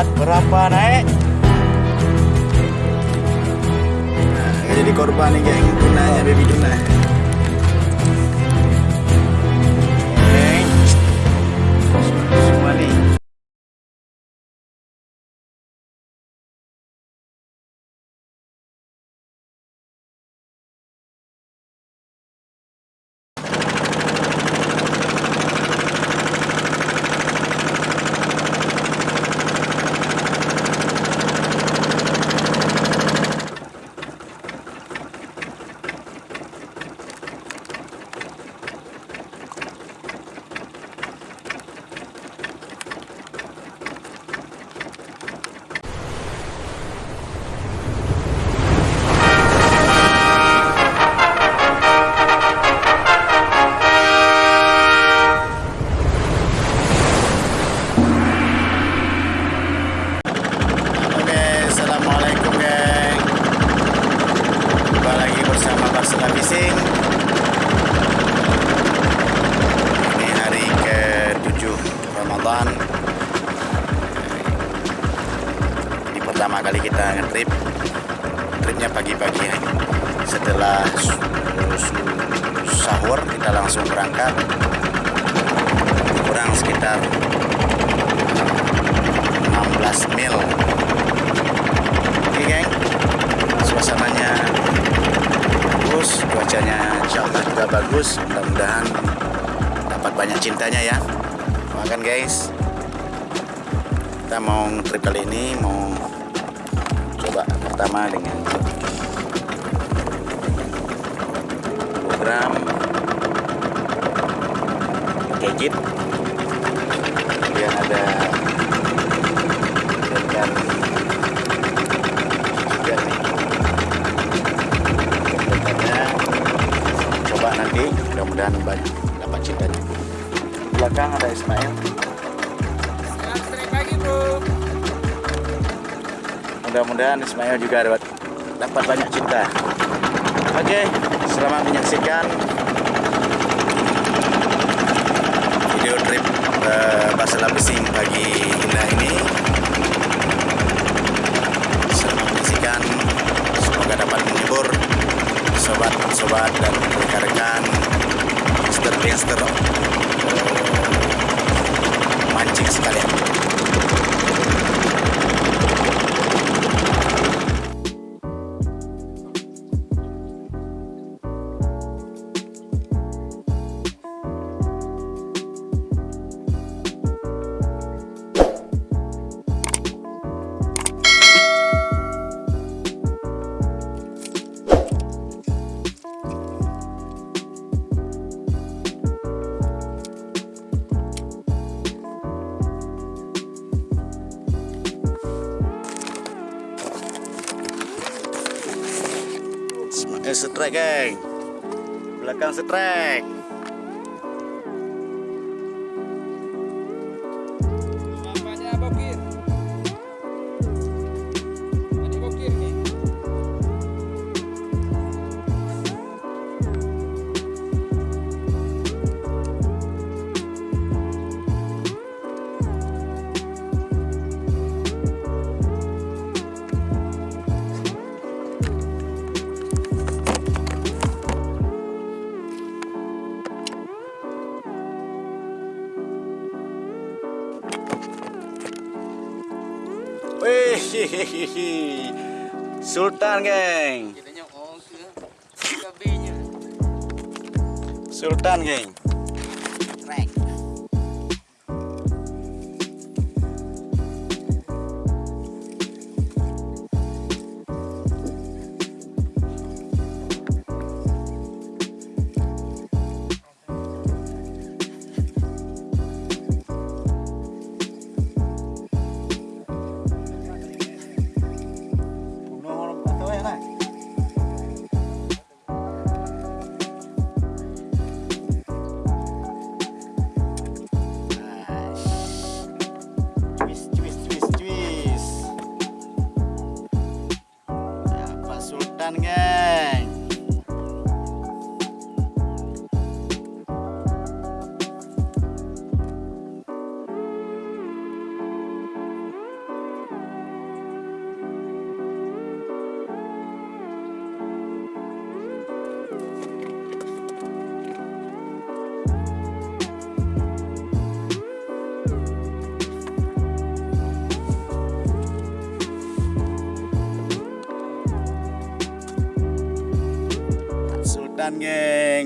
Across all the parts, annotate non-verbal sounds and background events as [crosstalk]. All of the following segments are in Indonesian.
lihat berapa naik. Nah, jadi korban nih geng tunanya baby tuna kali kita ngetrip. Tripnya pagi-pagi ya. Setelah sahur kita langsung berangkat. Kurang sekitar 16 mil Oke geng Suasananya bagus Cuacanya insya Allah juga bagus Mudah-mudahan dapat banyak cintanya ya Makan guys Kita mau trip kali ini Mau coba pertama dengan Program Gadget Kemudian ada ikan juga nih. Coba nanti mudah-mudahan banyak dapat cintanya belakang ada Ismail mudah-mudahan Ismail juga dapat dapat banyak cinta. Oke selamat menyaksikan video trip uh, Basela Fishing pagi indah ini. Selamat menyaksikan semoga dapat menghibur sobat-sobat dan rekan-rekan gangster-gangster uh, mancing sekalian setrek geng. Belakang setrek Sultan geng. Sultan geng.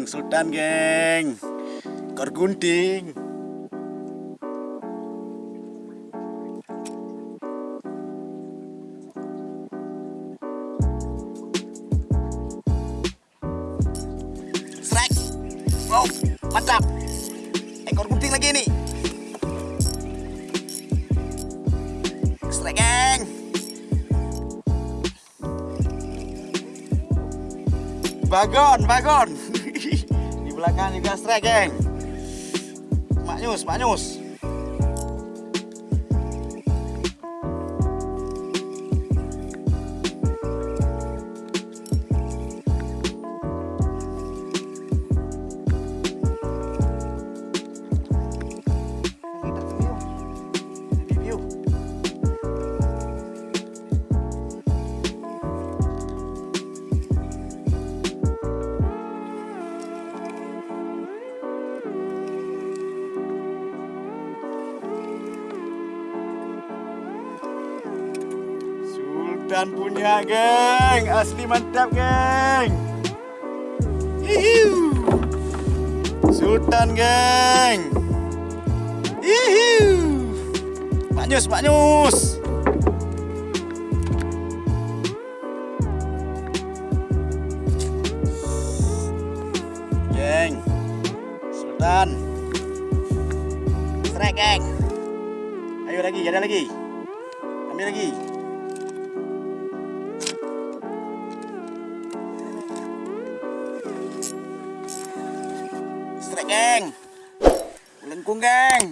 Geng, Sultan geng. Ekor gunting. Strike. Wow, mantap. Ekor gunting lagi nih. Strike geng. Bagon, bagon. Belakang juga strike, geng. Maknyus, maknyus. Punya geng, asli mantap geng. Hihiu. Sultan geng. Hihiu. Maknyus, maknyus. Geng. Sultan. Strike geng. Ayo lagi, ada lagi. Ambil lagi. Lengkung geng.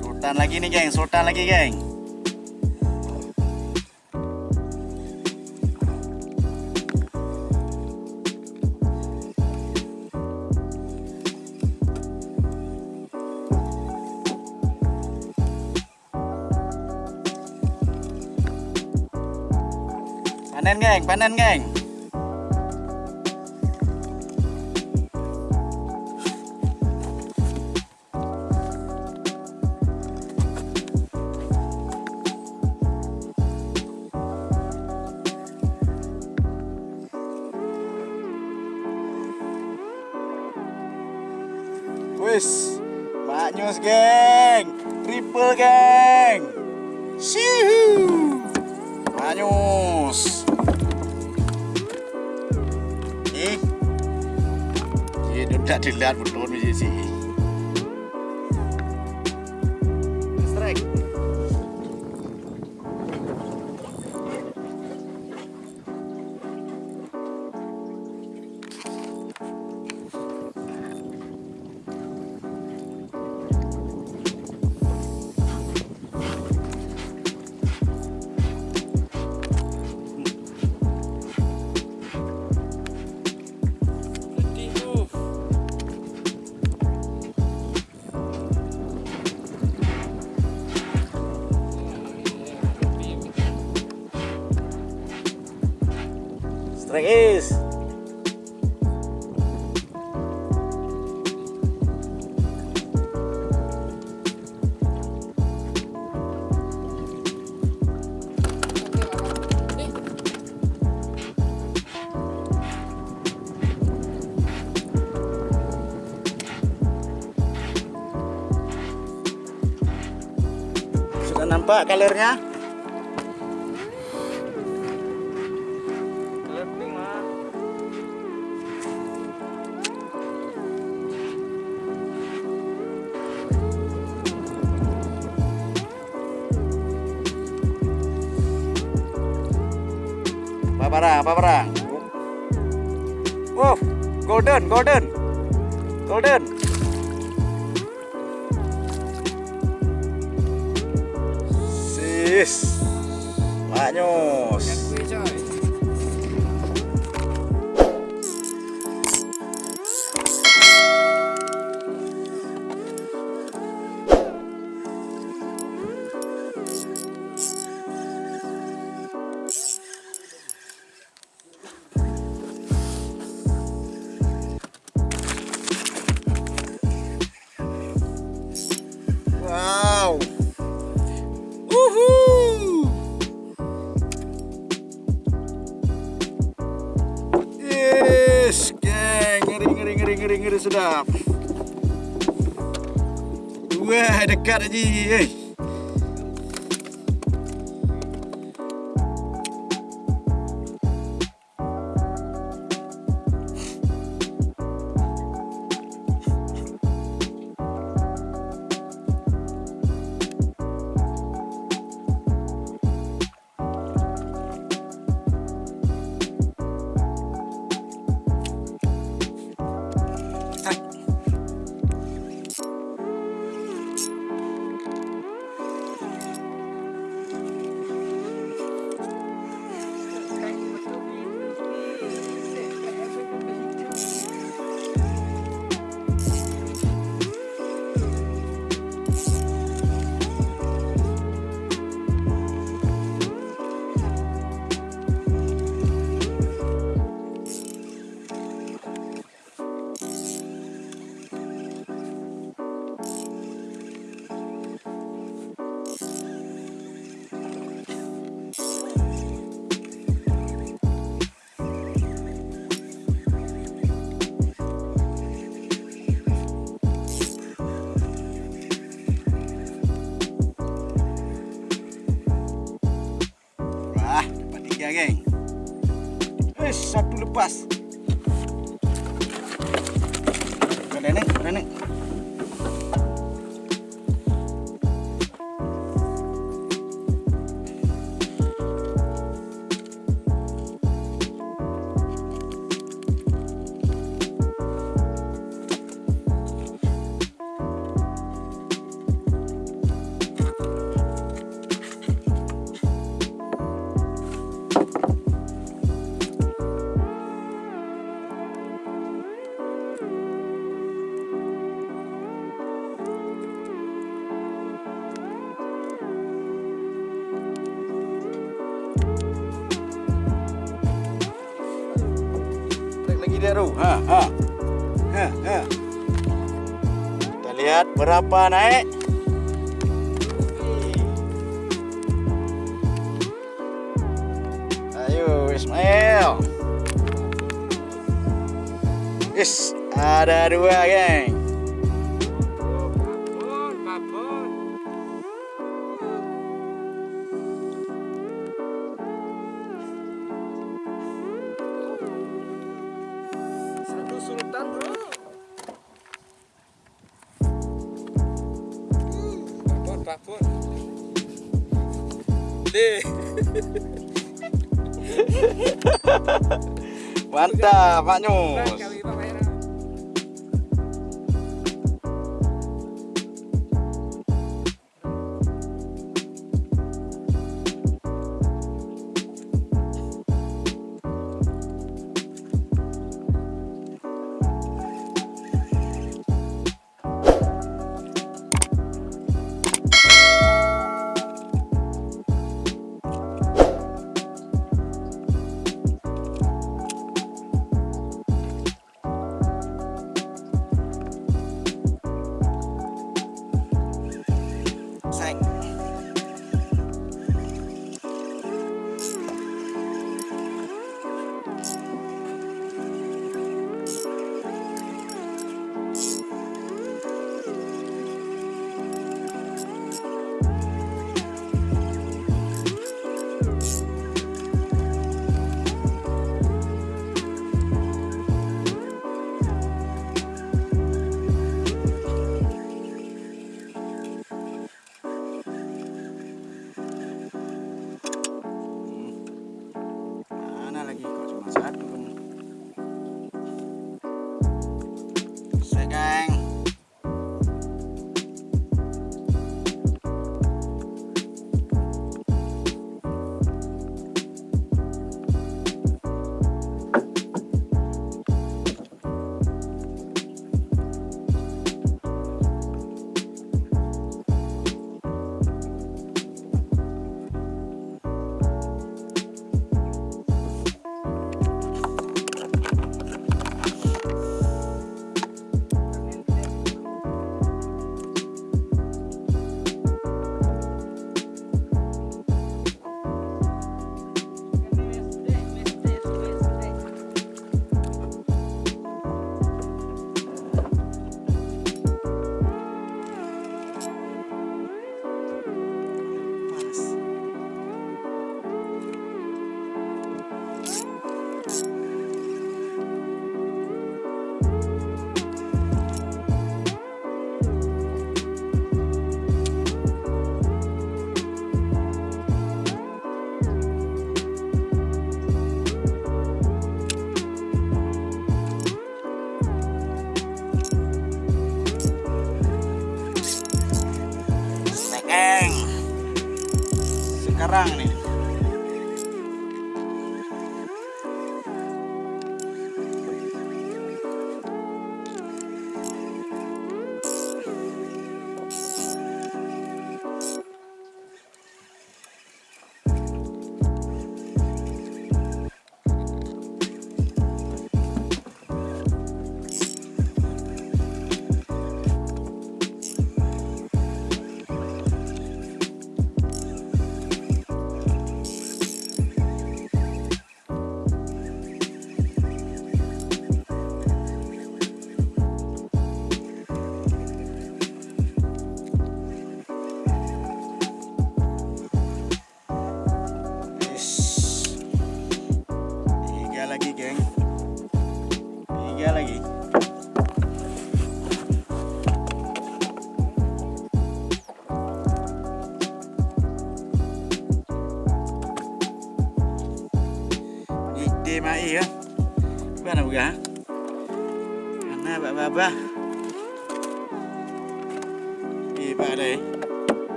Sultan lagi nih geng, Sultan lagi geng. Panen geng, panen geng. Wis, maknyus geng, triple geng. Shihu. Maknyus. Dilihat nih sih. Strike. Nampak mah. Apa barang? Apa barang? Wow, golden, golden, golden. Wah, dekat aja. Eh. Tiga, geng. Eh, satu lepas. Ada nih. Kita lihat berapa naik. Ayo, Ismail. Yes, ada dua, geng. Babon, babon. Mantap, Pak Nyus.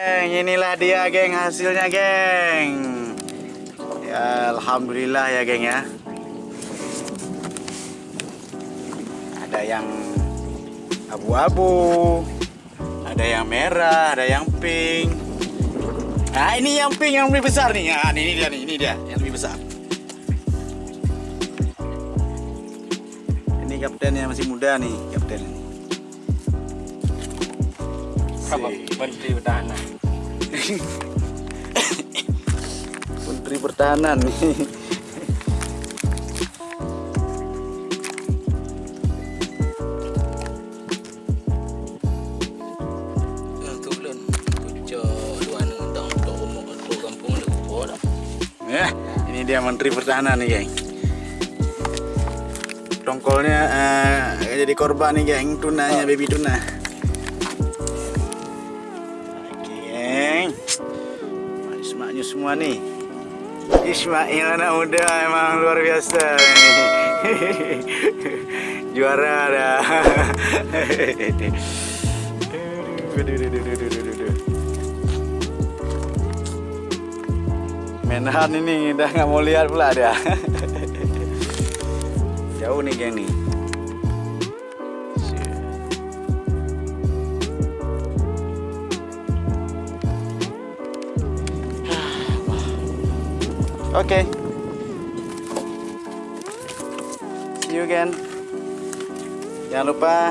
Geng, inilah dia geng hasilnya geng. Ya, alhamdulillah ya geng ya. Ada yang abu-abu, ada yang merah, ada yang pink. Nah, ini yang pink yang lebih besar nih. Nah, ini dia nih, ini dia yang lebih besar. Ini kaptennya masih muda nih, kapten ini. Menteri Pertahanan. [coughs] Menteri Pertahanan nih. Oh. Ya, ini dia Menteri Pertahanan nih, geng. Tongkolnya eh, jadi korban nih, geng. Tunanya, baby tuna. Semua nih. Ismail anak muda emang luar biasa. [laughs] Juara dah. [laughs] Menhan ini udah nggak mau lihat pula dia. [laughs] Jauh nih geng nih. Oke. See you again. Jangan lupa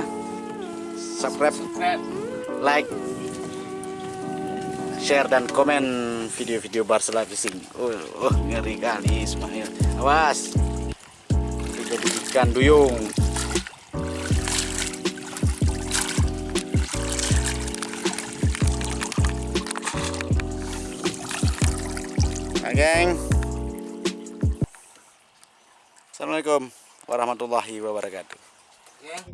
subscribe, like, share dan komen video-video Barcelona Fishing. Oh, oh, ngeri kali Ismail. Awas. Jadi ikan duyung. Nah, geng. Assalamualaikum warahmatullahi wabarakatuh. Geng.